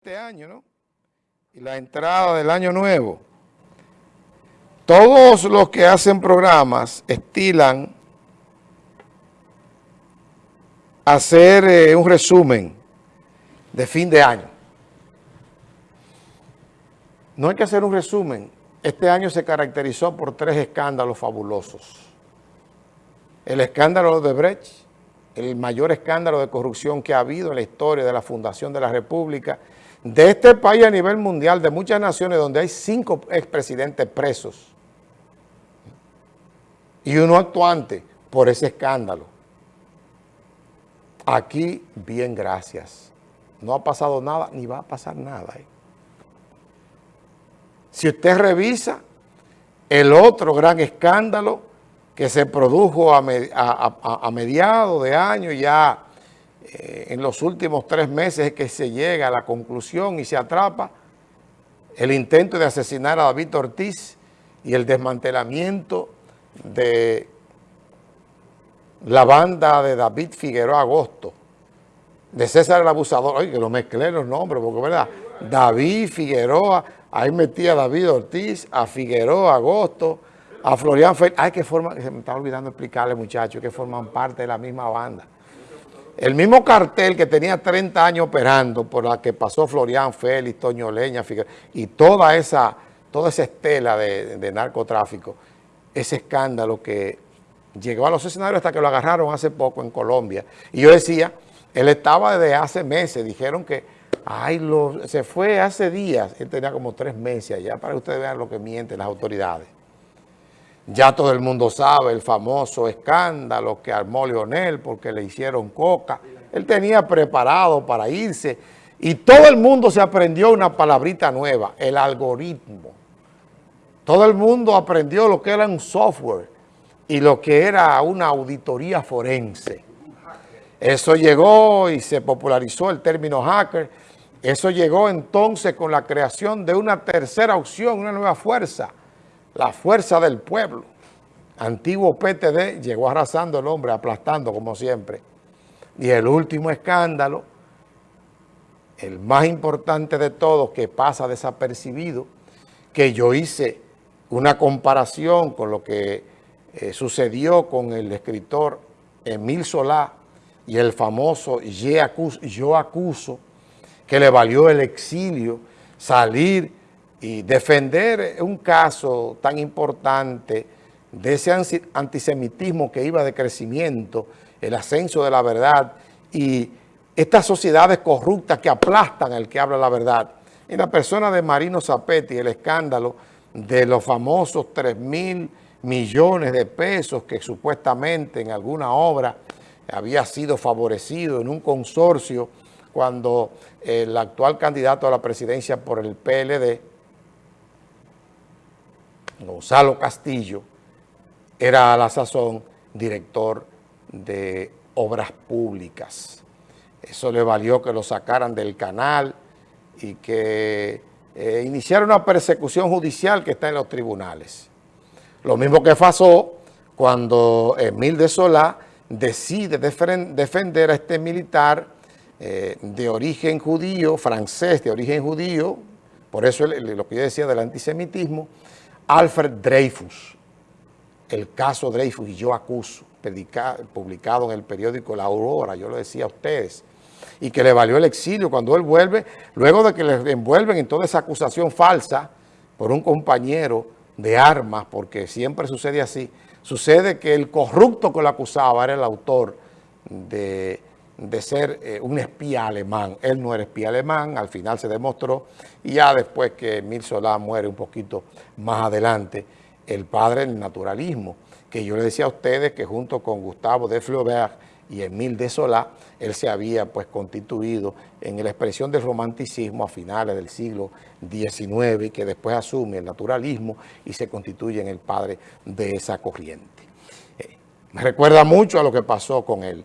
este año, ¿no? Y la entrada del año nuevo. Todos los que hacen programas estilan hacer eh, un resumen de fin de año. No hay que hacer un resumen. Este año se caracterizó por tres escándalos fabulosos. El escándalo de Brecht, el mayor escándalo de corrupción que ha habido en la historia de la fundación de la República, de este país a nivel mundial, de muchas naciones donde hay cinco expresidentes presos y uno actuante por ese escándalo. Aquí, bien, gracias. No ha pasado nada, ni va a pasar nada. ¿eh? Si usted revisa el otro gran escándalo que se produjo a, a mediados de año ya eh, en los últimos tres meses es que se llega a la conclusión y se atrapa el intento de asesinar a David Ortiz y el desmantelamiento de la banda de David Figueroa Agosto, de César el Abusador, oye, que lo mezclé los nombres, porque verdad, David Figueroa, ahí metía a David Ortiz, a Figueroa Agosto, a Florian Félix, ay, que forman, se me está olvidando explicarle muchachos, que forman parte de la misma banda. El mismo cartel que tenía 30 años operando, por la que pasó Florian Félix, Toño Leña, y toda esa, toda esa estela de, narcotráfico, ese escándalo que llegó a los escenarios hasta que lo agarraron hace poco en Colombia. Y yo decía, él estaba desde hace meses, dijeron que ay, lo, se fue hace días, él tenía como tres meses allá, para que ustedes vean lo que mienten las autoridades. Ya todo el mundo sabe el famoso escándalo que armó Leonel porque le hicieron coca. Él tenía preparado para irse y todo el mundo se aprendió una palabrita nueva, el algoritmo. Todo el mundo aprendió lo que era un software y lo que era una auditoría forense. Eso llegó y se popularizó el término hacker. Eso llegó entonces con la creación de una tercera opción, una nueva fuerza, la fuerza del pueblo. Antiguo PTD llegó arrasando el hombre, aplastando como siempre. Y el último escándalo, el más importante de todos, que pasa desapercibido, que yo hice una comparación con lo que eh, sucedió con el escritor Emil Solá y el famoso Yo Acuso, que le valió el exilio, salir y defender un caso tan importante de ese antisemitismo que iba de crecimiento, el ascenso de la verdad y estas sociedades corruptas que aplastan al que habla la verdad. En la persona de Marino Zapetti, el escándalo de los famosos 3 mil millones de pesos que supuestamente en alguna obra había sido favorecido en un consorcio cuando el actual candidato a la presidencia por el PLD, Gonzalo Castillo, era a la sazón director de obras públicas. Eso le valió que lo sacaran del canal y que eh, iniciara una persecución judicial que está en los tribunales. Lo mismo que pasó cuando Emil de Solá decide defender a este militar eh, de origen judío, francés de origen judío, por eso lo que yo decía del antisemitismo, Alfred Dreyfus, el caso Dreyfus y yo acuso, publicado en el periódico La Aurora, yo lo decía a ustedes, y que le valió el exilio cuando él vuelve, luego de que le envuelven en toda esa acusación falsa por un compañero de armas, porque siempre sucede así, sucede que el corrupto que lo acusaba era el autor de, ser eh, un espía alemán. Él no era espía alemán, al final se demostró, y ya después que Emil Solá muere un poquito más adelante, el padre del naturalismo, que yo le decía a ustedes que junto con Gustavo de Flaubert y Emile de Solá, él se había pues constituido en la expresión del romanticismo a finales del siglo XIX y que después asume el naturalismo y se constituye en el padre de esa corriente. Eh, me recuerda mucho a lo que pasó con el